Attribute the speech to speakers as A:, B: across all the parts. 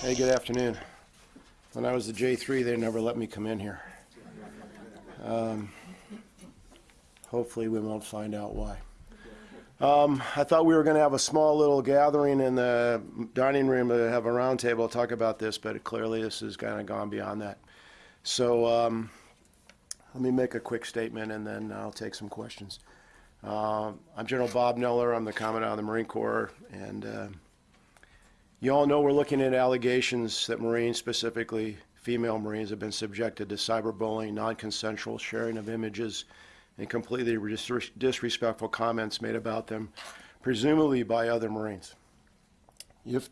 A: Hey, good afternoon. When I was the J3, they never let me come in here. Um, Hopefully, we won't find out why. Um, I thought we were going to have a small little gathering in the dining room to have a roundtable, talk about this, but clearly this has kind of gone beyond that. So um, let me make a quick statement, and then I'll take some questions. Uh, I'm General Bob Neller. I'm the Commandant of the Marine Corps, and uh, you all know we're looking at allegations that Marines, specifically female Marines, have been subjected to cyberbullying, non-consensual sharing of images, and completely dis- disrespectful comments made about them, presumably by other Marines. If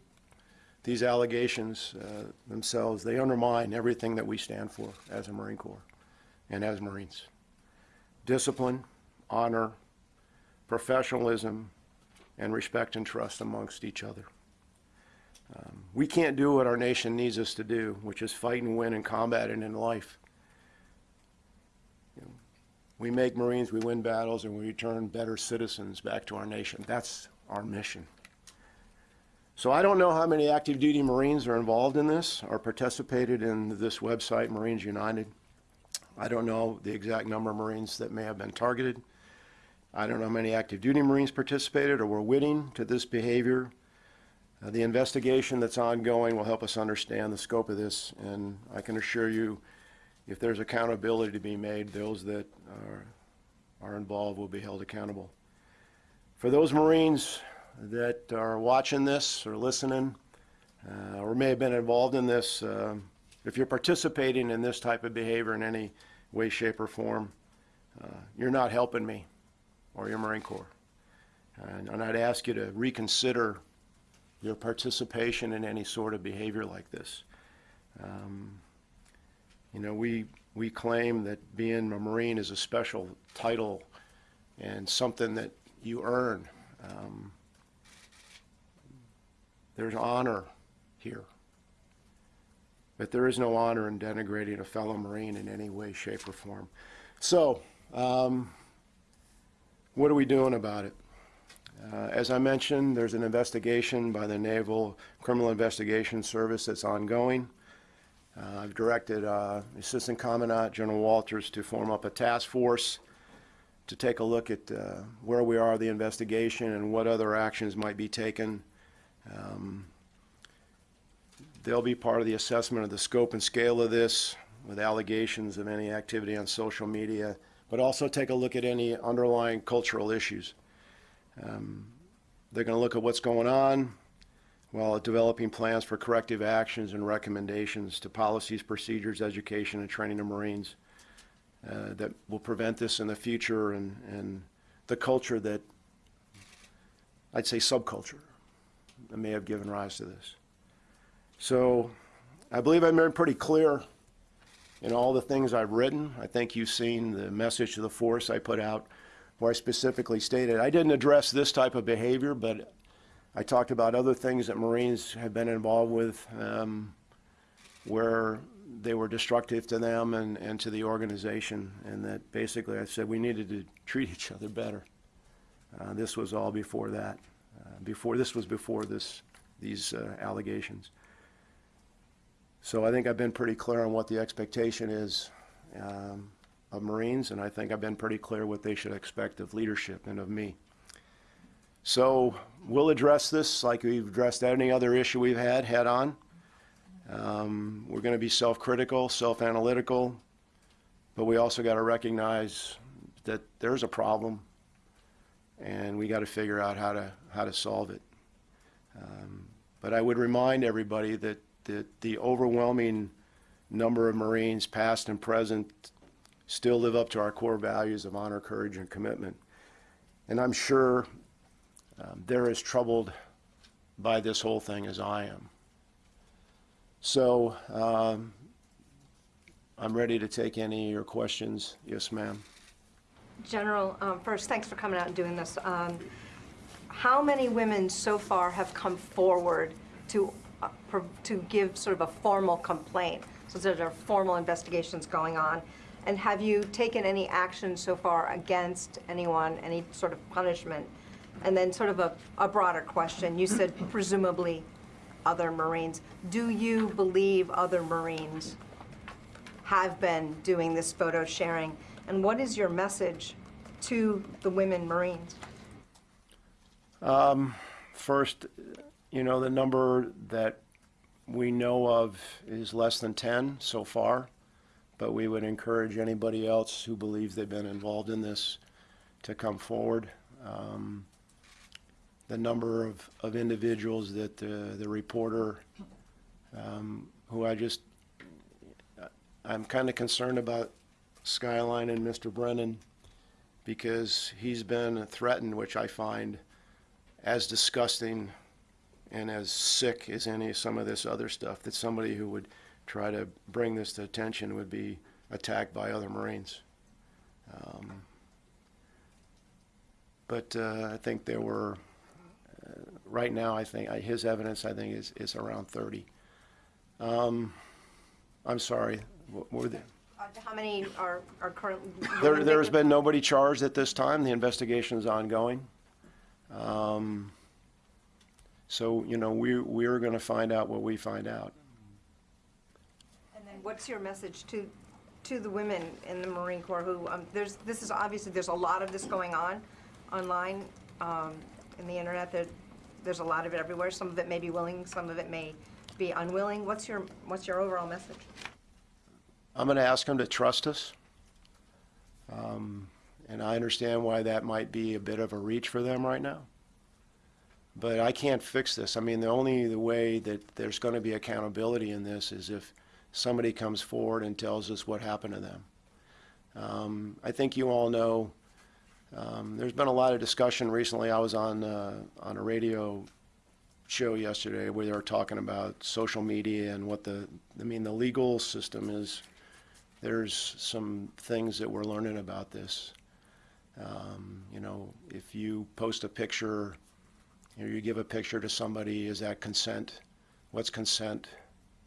A: these allegations uh, themselves, they undermine everything that we stand for as a Marine Corps and as Marines. Discipline, honor, professionalism, and respect and trust amongst each other. Um, we can't do what our nation needs us to do, which is fight and win in combat and in life. You know, we make Marines, we win battles, and we return better citizens back to our nation. That's our mission. So I don't know how many active duty Marines are involved in this or participated in this website, Marines United. I don't know the exact number of Marines that may have been targeted. I don't know how many active duty Marines participated or were witting to this behavior. Uh, the investigation that's ongoing will help us understand the scope of this, and I can assure you, if there's accountability to be made, those that are, are involved will be held accountable. For those Marines that are watching this or listening, uh, or may have been involved in this, um, if you're participating in this type of behavior in any way, shape, or form, uh, you're not helping me or your Marine Corps. And, and I'd ask you to reconsider your participation in any sort of behavior like this. Um, you know, we, we claim that being a Marine is a special title and something that you earn. Um, there's honor here. But there is no honor in denigrating a fellow Marine in any way, shape, or form. So, um, what are we doing about it? Uh, as I mentioned, there's an investigation by the Naval Criminal Investigation Service that's ongoing. Uh, I've directed uh, Assistant Commandant General Walters to form up a task force to take a look at uh, where we are the investigation and what other actions might be taken. Um, they'll be part of the assessment of the scope and scale of this with allegations of any activity on social media, but also take a look at any underlying cultural issues. Um, they're going to look at what's going on while developing plans for corrective actions and recommendations to policies, procedures, education, and training of Marines uh, that will prevent this in the future and, and the culture that, I'd say subculture, that may have given rise to this. So I believe I've been pretty clear in all the things I've written. I think you've seen the message to the force I put out where I specifically stated I didn't address this type of behavior, but I talked about other things that Marines have been involved with um, where they were destructive to them and, and to the organization, and that basically I said we needed to treat each other better. Uh, this was all before that. Uh, before this was before this these uh, allegations. So I think I've been pretty clear on what the expectation is um, of Marines, and I think I've been pretty clear what they should expect of leadership and of me. So we'll address this like we've addressed any other issue we've had head on. Um, we're going to be self-critical, self-analytical, but we also got to recognize that there's a problem, and we got to figure out how to how to solve it. Um, but I would remind everybody that, that the overwhelming number of Marines, past and present, still live up to our core values of honor, courage, and commitment. And I'm sure um, they're as troubled by this whole thing as I am. So um, I'm ready to take any of your questions. Yes, ma'am.
B: General, um, first, thanks for coming out and doing this. Um, How many women so far have come forward to, Uh, to give sort of a formal complaint? So there are formal investigations going on. And have you taken any action so far against anyone, any sort of punishment? And then sort of a, a broader question, you said presumably other Marines. Do you believe other Marines have been doing this photo sharing? And what is your message to the women Marines?
A: Um, first, you know, the number that we know of is less than 10 so far, but we would encourage anybody else who believes they've been involved in this to come forward. Um, The number of, of individuals that the, the reporter, um, who I just, I'm kind of concerned about Skyline and Mr. Brennan because he's been threatened, which I find as disgusting and as sick as any some of this other stuff that somebody who would try to bring this to attention would be attacked by other Marines. Um, but uh, I think there were, uh, right now, I think, I- his evidence, I think, is, is around 30. Um, I'm sorry, what were the,
B: Uh, How many are, are currently?
A: there, there has been nobody charged at this time. The investigation is ongoing. Um, So, you know, we, we're going to find out what we find out.
B: And then what's your message to, to the women in the Marine Corps who, um, there's, this is, obviously, there's a lot of this going on online, um, in the internet, there, there's a lot of it everywhere. Some of it may be willing, some of it may be unwilling. What's your, what's your overall message?
A: I'm going to ask them to trust us. Um, And I understand why that might be a bit of a reach for them right now. But I can't fix this. I mean, the only the way that there's going to be accountability in this is if somebody comes forward and tells us what happened to them. Um, I think you all know, um, there's been a lot of discussion recently. I was on, uh, on a radio show yesterday where they were talking about social media and what the, I mean, the legal system is, there's some things that we're learning about this. Um, you know, if you post a picture, you know, you give a picture to somebody, is that consent? What's consent?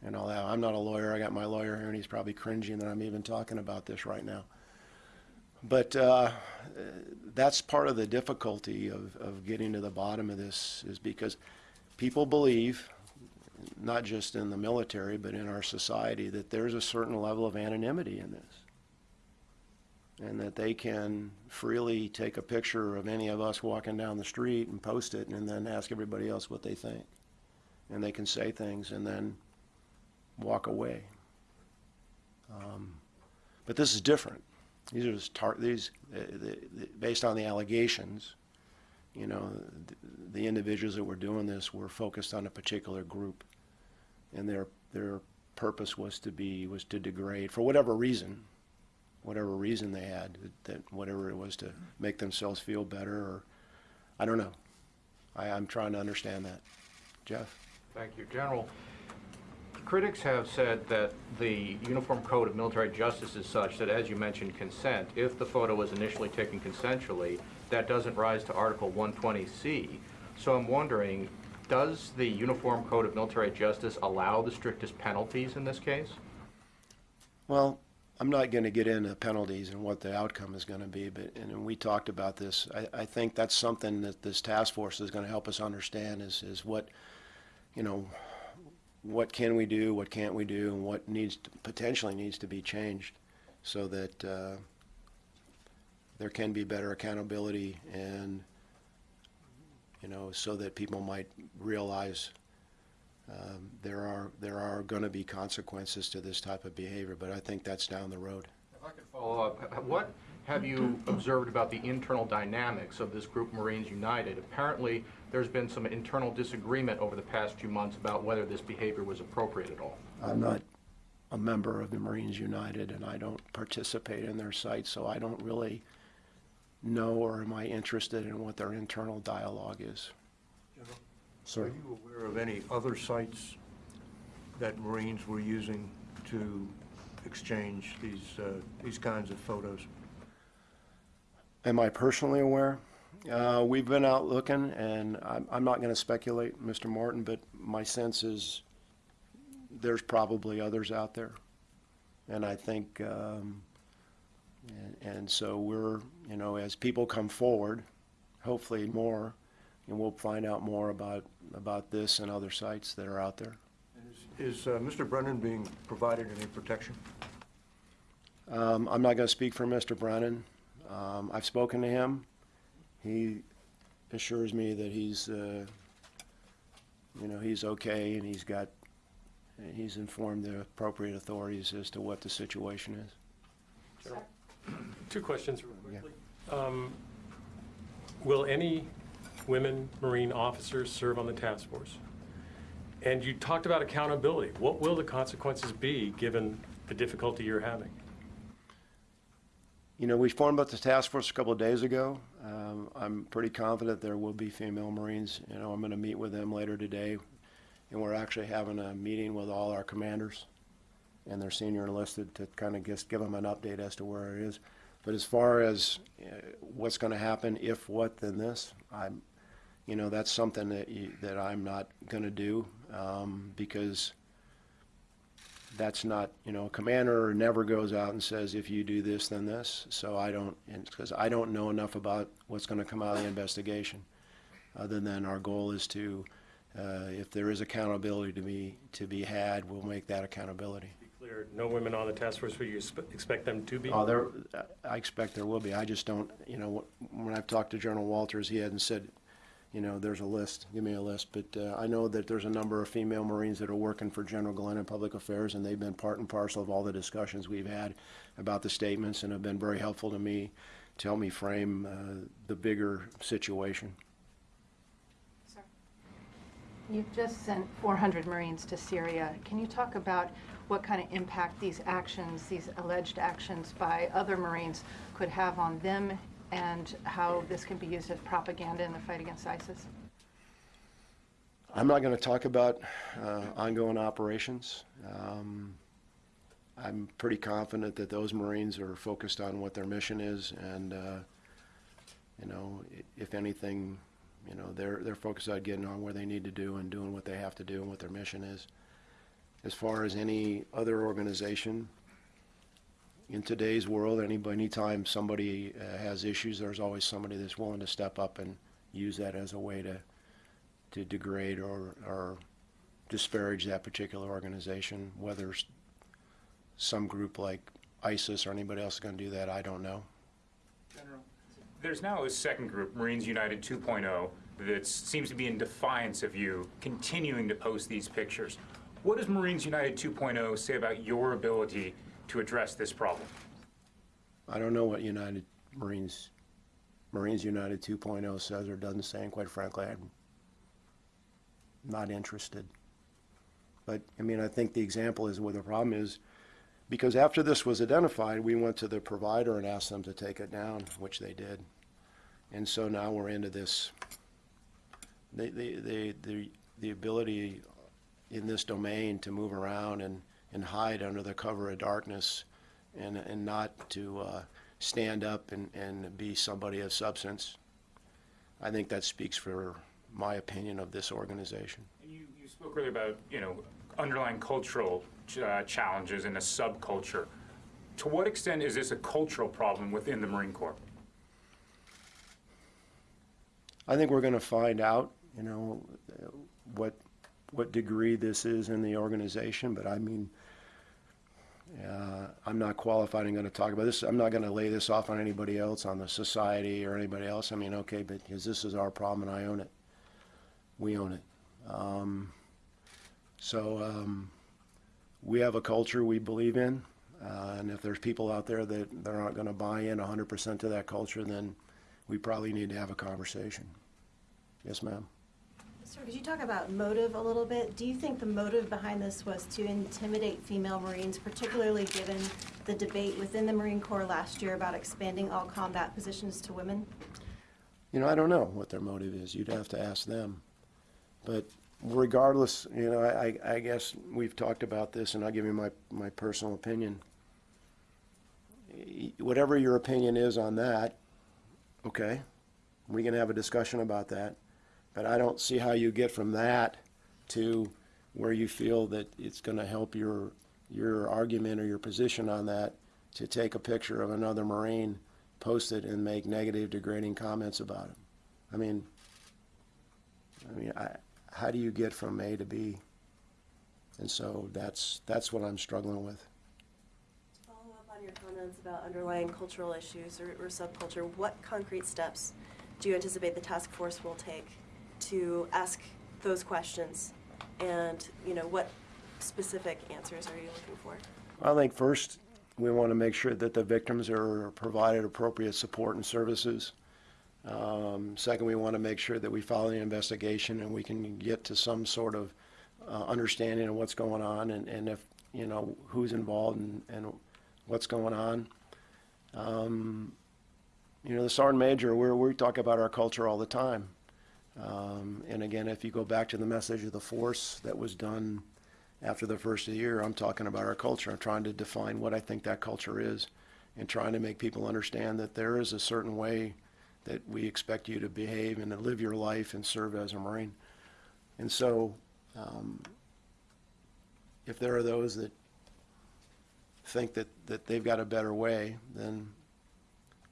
A: And all that. I'm not a lawyer. I got my lawyer here, and he's probably cringing that I'm even talking about this right now. But uh, that's part of the difficulty of, of getting to the bottom of this, is because people believe, not just in the military, but in our society, that there's a certain level of anonymity in this. And that they can freely take a picture of any of us walking down the street and post it and then ask everybody else what they think. And they can say things and then walk away. Um, But this is different. These are just these, uh, the- the- based on the allegations, you know, th- the individuals that were doing this were focused on a particular group. And their, their purpose was to be, was to degrade, for whatever reason, whatever reason they had, that- whatever it was to make themselves feel better, or, I don't know. I, I'm trying to understand that. Jeff?
C: Thank you. General, critics have said that the Uniform Code of Military Justice is such that, as you mentioned, consent, if the photo was initially taken consensually, that doesn't rise to Article 120C. So I'm wondering, does the Uniform Code of Military Justice allow the strictest penalties in this case?
A: Well, I'm not going to get into penalties and what the outcome is going to be, but, and we talked about this, I, I think that's something that this task force is going to help us understand is, is what, you know, what can we do, what can't we do, and what needs, to- potentially needs to be changed so that, uh, there can be better accountability and, you know, so that people might realize um, there are, there are going to be consequences to this type of behavior, but I think that's down the road.
C: If I could follow up, what have you observed about the internal dynamics of this group, Marines United? Apparently, there's been some internal disagreement over the past few months about whether this behavior was appropriate at all.
A: I'm not a member of the Marines United, and I don't participate in their site, so I don't really know or am I interested in what their internal dialogue is.
D: Are you aware of any other sites that Marines were using to exchange these, uh, these kinds of photos?
A: Am I personally aware? Uh, we've been out looking, and I'm, I'm not gonna speculate, Mr. Martin, but my sense is there's probably others out there. And I think, um, And so we're, you know, as people come forward, hopefully more, and we'll find out more about, about this and other sites that are out there.
D: Is uh, Mr. Brennan being provided any protection?
A: Um, I'm not gonna speak for Mr. Brennan. Um, I've spoken to him. He assures me that he's, uh, you know, he's okay and he's got, he's informed the appropriate authorities as to what the situation is.
E: Two questions real quickly. Um, Will any women Marine officers serve on the task force? And you talked about accountability. What will the consequences be, given the difficulty you're having?
A: You know, we formed up the task force a couple of days ago. Um, I'm pretty confident there will be female Marines. You know, I'm gonna meet with them later today. And we're actually having a meeting with all our commanders and their senior enlisted to kind of just give them an update as to where it is. But as far as uh, what's gonna happen, if what, then this, I'm, you know, that's something that you, that I'm not gonna do, um, because that's not, you know, a commander never goes out and says, if you do this, then this. So I don't, because I don't know enough about what's gonna come out of the investigation. Other than our goal is to, uh, if there is accountability to be, to be had, we'll make that accountability.
E: Be clear, no women on the task force, but you expect them to be?
A: Oh, there, I expect there will be. I just don't, you know, when I've talked to General Walters, he hadn't said, you know, there's a list, give me a list. But uh, I know that there's a number of female Marines that are working for General Glenn in Public Affairs, and they've been part and parcel of all the discussions we've had about the statements and have been very helpful to me to help me frame uh, the bigger situation.
F: You've just sent 400 Marines to Syria. Can you talk about what kind of impact these actions, these alleged actions by other Marines could have on them and how this can be used as propaganda in the fight against ISIS?
A: I'm not going to talk about uh, ongoing operations. Um, I'm pretty confident that those Marines are focused on what their mission is, and uh, you know, if anything, you know, they're they're focused on getting on where they need to do and doing what they have to do and what their mission is. As far as any other organization, in today's world, anybody, anytime somebody uh, has issues, there's always somebody that's willing to step up and use that as a way to to degrade or, or disparage that particular organization. Whether some group like ISIS or anybody else is going to do that, I don't know.
G: General, There's now a second group, Marines United 2.0, that seems to be in defiance of you continuing to post these pictures. What does Marines United 2.0 say about your ability to address this problem?
A: I don't know what United Marines, Marines United 2.0 says or doesn't say, and quite frankly, I'm not interested. But, I mean, I think the example is where the problem is, because after this was identified, we went to the provider and asked them to take it down, which they did. And so now we're into this, the, the, the, the, the ability in this domain to move around and, and hide under the cover of darkness and, and not to uh, stand up and, and be somebody of substance. I think that speaks for my opinion of this organization.
G: And You, you spoke earlier about, you know, underlying cultural ch- uh, challenges in a subculture. To what extent is this a cultural problem within the Marine Corps?
A: I think we're going to find out, you know, what what degree this is in the organization. But I mean, uh, I'm not qualified and going to talk about this. I'm not going to lay this off on anybody else, on the society or anybody else. I mean, okay, but because this is our problem and I own it, we own it. Um, so um, we have a culture we believe in, uh, and if there's people out there that that aren't going to buy in 100% to that culture, then we probably need to have a conversation. Yes, ma'am.
H: Sir, could you talk about motive a little bit? Do you think the motive behind this was to intimidate female Marines, particularly given the debate within the Marine Corps last year about expanding all combat positions to women?
A: You know, I don't know what their motive is. You'd have to ask them. But regardless, you know, I, I- guess we've talked about this, and I'll give you my, my personal opinion. Whatever your opinion is on that, okay, we can have a discussion about that. But I don't see how you get from that to where you feel that it's gonna help your, your argument or your position on that to take a picture of another Marine, post it, and make negative, degrading comments about him. I mean, I mean, I, how do you get from A to B? And so that's, that's what I'm struggling with.
I: Follow up on your comments about underlying cultural issues or, or subculture. What concrete steps do you anticipate the task force will take to ask those questions? And, you know, what specific answers are you looking for?
A: I think first, we want to make sure that the victims are provided appropriate support and services. Um, Second, we want to make sure that we follow the investigation and we can get to some sort of uh, understanding of what's going on and, and if, you know, who's involved and, and what's going on. Um, You know, the Sergeant Major, we're, we talk about our culture all the time. Um, And again, if you go back to the message of the force that was done after the first year, I'm talking about our culture. I'm trying to define what I think that culture is and trying to make people understand that there is a certain way that we expect you to behave and to live your life and serve as a Marine. And so, um, if there are those that think that, that they've got a better way, then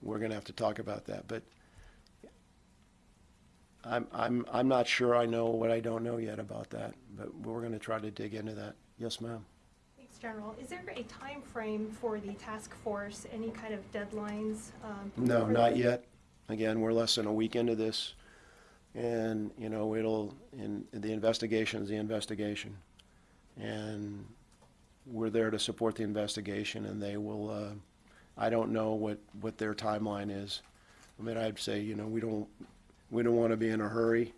A: we're gonna have to talk about that. But I'm, I'm, I'm not sure I know what I don't know yet about that, but we're gonna try to dig into that. Yes, ma'am?
J: Thanks, General. Is there a time frame for the task force, any kind of deadlines? um,
A: No, not yet. Again, we're less than a week into this. And, you know, it'll, in, the investigation's the investigation. And we're there to support the investigation and they will, uh, I don't know what, what their timeline is. I mean, I'd say, you know, we don't, we don't want to be in a hurry.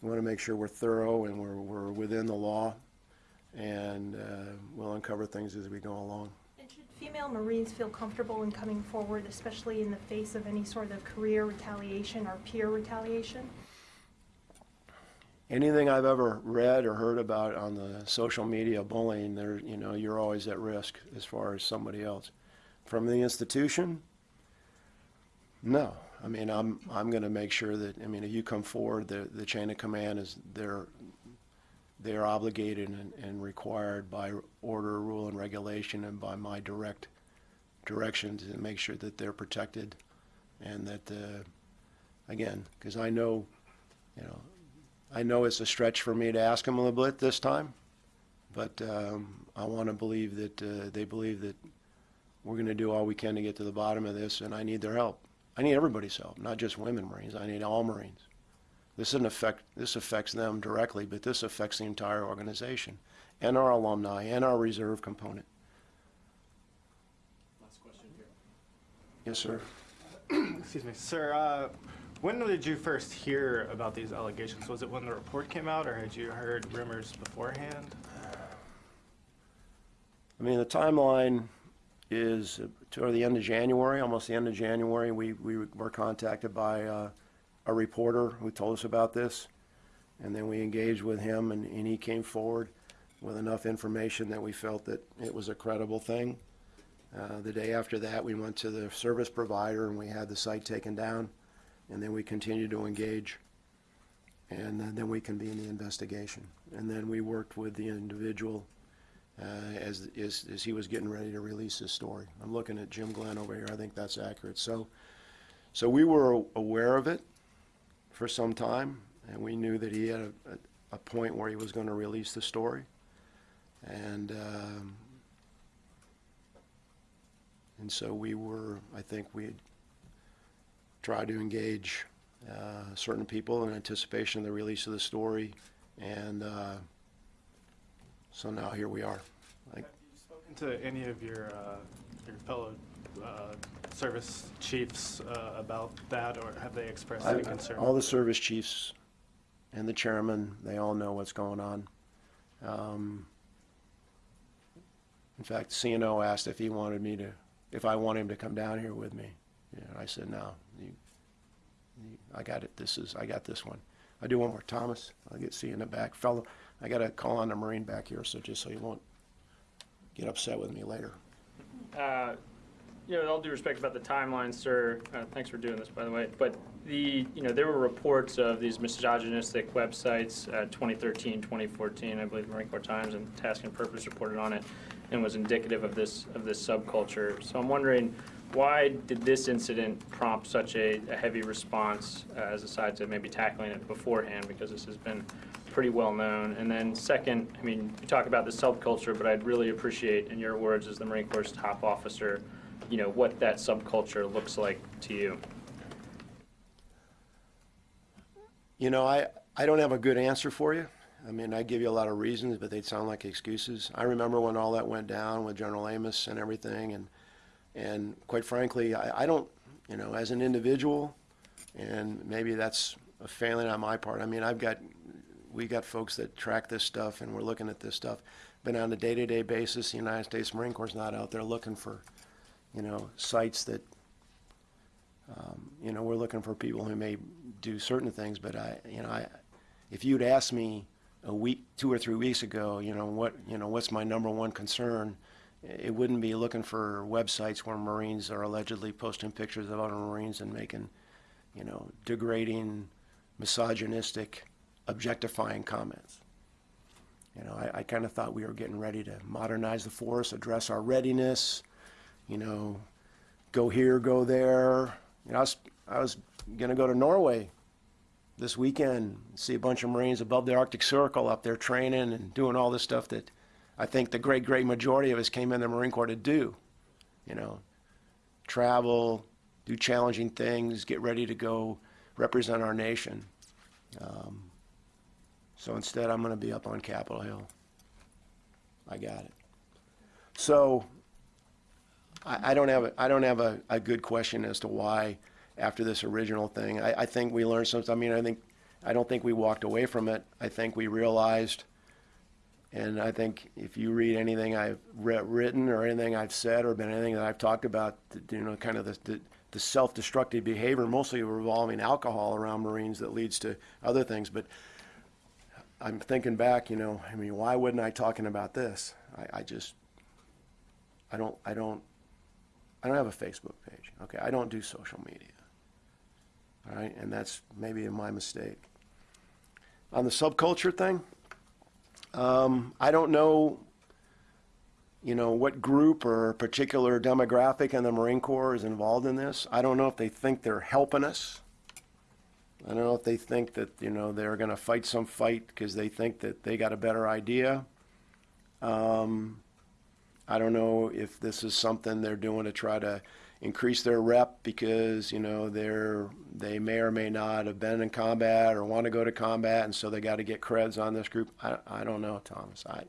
A: We want to make sure we're thorough and we're, we're within the law. And, uh, we'll uncover things as we go along.
J: And should female Marines feel comfortable in coming forward, especially in the face of any sort of career retaliation or peer retaliation?
A: anything I've ever read or heard about on the social media bullying, there, you know, you're always at risk as far as somebody else. From the institution, no. I mean, I'm, I'm gonna make sure that, I mean, if you come forward, the, the chain of command is, they're, they're obligated and, and required by order, rule, and regulation and by my direct direction to make sure that they're protected and that, uh, again, because I know, you know, I know it's a stretch for me to ask them a little bit this time, but um, I want to believe that uh, they believe that we're going to do all we can to get to the bottom of this, and I need their help. I need everybody's help, not just women Marines. I need all Marines. This doesn't affect this affects them directly, but this affects the entire organization, and our alumni, and our reserve component.
K: Last question here.
A: Yes, sir.
K: Excuse me, sir. Uh, when did you first hear about these allegations? Was it when the report came out, or had you heard rumors beforehand?
A: I mean, the timeline is toward the end of January, almost the end of January, we, we were contacted by uh, a reporter who told us about this. And then we engaged with him and, and he came forward with enough information that we felt that it was a credible thing. Uh, The day after that, we went to the service provider and we had the site taken down. And then we continued to engage. And then- then we convened the investigation. And then we worked with the individual uh, as, as, as he was getting ready to release his story. I'm looking at Jim Glenn over here, I think that's accurate. So, so we were aware of it for some time, and we knew that he had a, a, a point where he was gonna release the story. And, um, and so we were, I think we had tried to engage, uh, certain people in anticipation of the release of the story, and, uh, so now here we are. Like,
K: Have you spoken to any of your, uh, your fellow uh, service chiefs uh, about that, or have they expressed any concern?
A: All the service chiefs and the chairman, they all know what's going on. Um, In fact, CNO asked if he wanted me to, if I want him to come down here with me. And I said, no, you, you- I got it, this is, I got this one. I do one more, Thomas, I'll get, you in the back. Fellow, I gotta call on the Marine back here, so just so you won't get upset with me later.
L: Uh, You know, all due respect about the timeline, sir, uh, thanks for doing this, by the way, but the, you know, there were reports of these misogynistic websites, uh, 2013, 2014, I believe Marine Corps Times and Task and Purpose reported on it. and was indicative of this, of this subculture. So I'm wondering, why did this incident prompt such a, a heavy response uh, as aside to maybe tackling it beforehand, because this has been pretty well known? And then second, I mean, you talk about the subculture, but I'd really appreciate, in your words as the Marine Corps' top officer, you know, what that subculture looks like to you.
A: You know, I, I don't have a good answer for you. I mean, I give you a lot of reasons, but they'd sound like excuses. I remember when all that went down with General Amos and everything, and, and quite frankly, I, I don't, you know, as an individual, and maybe that's a failing on my part. I mean, I've got, we got folks that track this stuff, and we're looking at this stuff. But on a day-to-day basis, the United States Marine Corps is not out there looking for, you know, sites that, um, you know, we're looking for people who may do certain things, but I, you know, I, if you'd asked me a week, two or three weeks ago, you know, what, you know, what's my number one concern, it wouldn't be looking for websites where Marines are allegedly posting pictures of other Marines and making, you know, degrading, misogynistic, objectifying comments. You know, I, I kind of thought we were getting ready to modernize the force, address our readiness, you know, go here, go there. You know, I was, I was gonna go to Norway this weekend, see a bunch of Marines above the Arctic Circle up there training and doing all this stuff that I think the great, great majority of us came in the Marine Corps to do. You know, travel, do challenging things, get ready to go represent our nation. Um, so instead, I'm going to be up on Capitol Hill. I got it. So I, I don't have a, I don't have a, a good question as to why after this original thing. I, I think we learned something. I mean, I think I don't think we walked away from it. I think we realized, and I think if you read anything I've written or anything I've said or been anything that I've talked about, you know, kind of the, the, the self-destructive behavior, mostly revolving alcohol around Marines that leads to other things. But I'm thinking back, you know, I mean, why wouldn't I talking about this? I, I just, I don't, I don't, I don't have a Facebook page. Okay, I don't do social media. All right, and that's maybe my mistake. On the subculture thing, um, I don't know, you know, what group or particular demographic in the Marine Corps is involved in this. I don't know if they think they're helping us. I don't know if they think that, you know, they're going to fight some fight because they think that they got a better idea. Um, I don't know if this is something they're doing to try to increase their rep because you know they're they may or may not have been in combat or want to go to combat, and so they got to get creds on this group. I, I don't know, Thomas. I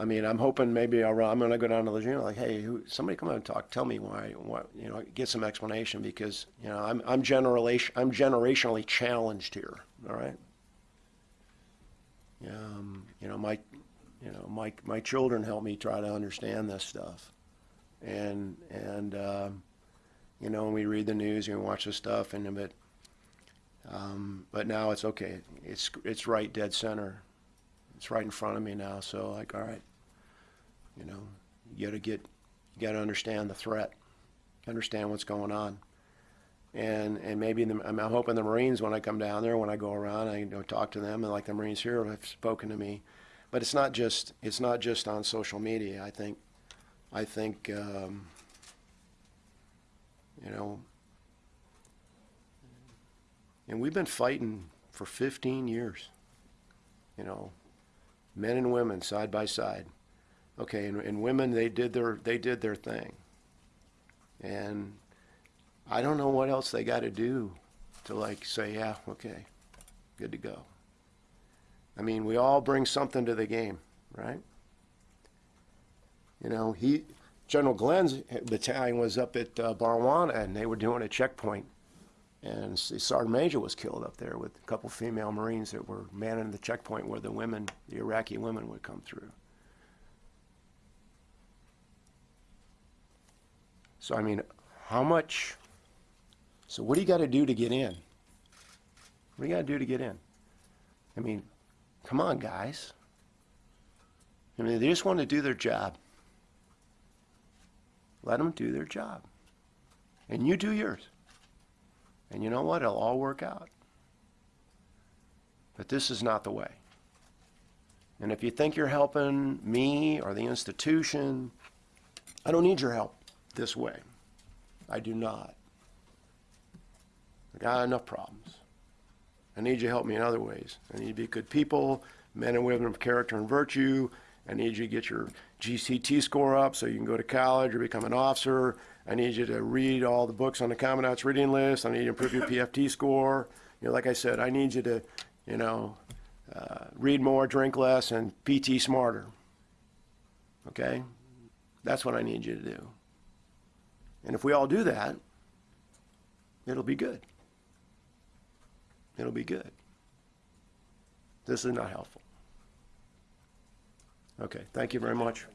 A: I mean, I'm hoping maybe I'll, I'm going to go down to Lejeune like, hey, who, somebody come out and talk. Tell me why, what you know, get some explanation because you know I'm I'm generation I'm generationally challenged here. All right. Um, you know, my you know, my my children help me try to understand this stuff and and um, you know when we read the news and watch the stuff and but um, but now it's okay it's it's right dead center it's right in front of me now so like all right you know? You got to get you got to understand the threat understand what's going on. And and maybe the, I'm hoping the Marines when I come down there when I go around I you know talk to them and like the Marines here have spoken to me. But it's not just it's not just on social media. I think I think, um, you know, and we've been fighting for 15 years, you know, men and women side by side. Okay, and, and women, they did their they did their thing, and I don't know what else they got to do to like say, yeah, okay, good to go. I mean, we all bring something to the game, right? You know, he, General Glenn's battalion was up at uh, Barwana and they were doing a checkpoint. And Sergeant Major was killed up there with a couple female Marines that were manning the checkpoint where the women, the Iraqi women, would come through. So, I mean, how much? So, what do you got to do to get in? What do you got to do to get in? I mean, come on, guys. I mean, they just want to do their job. Let them do their job. And you do yours. And you know what? It'll all work out. But this is not the way. And if you think you're helping me or the institution, I don't need your help this way. I do not. I got enough problems. I need you to help me in other ways. I need you to be good people, men and women of character and virtue. I need you to get your GCT score up so you can go to college or become an officer. I need you to read all the books on the Commandant's reading list. I need you to improve your PFT score. You know, like I said, I need you to, you know, uh, read more, drink less, and PT smarter. Okay? That's what I need you to do. And if we all do that, it'll be good. It'll be good. This is not helpful. Okay, thank you very much.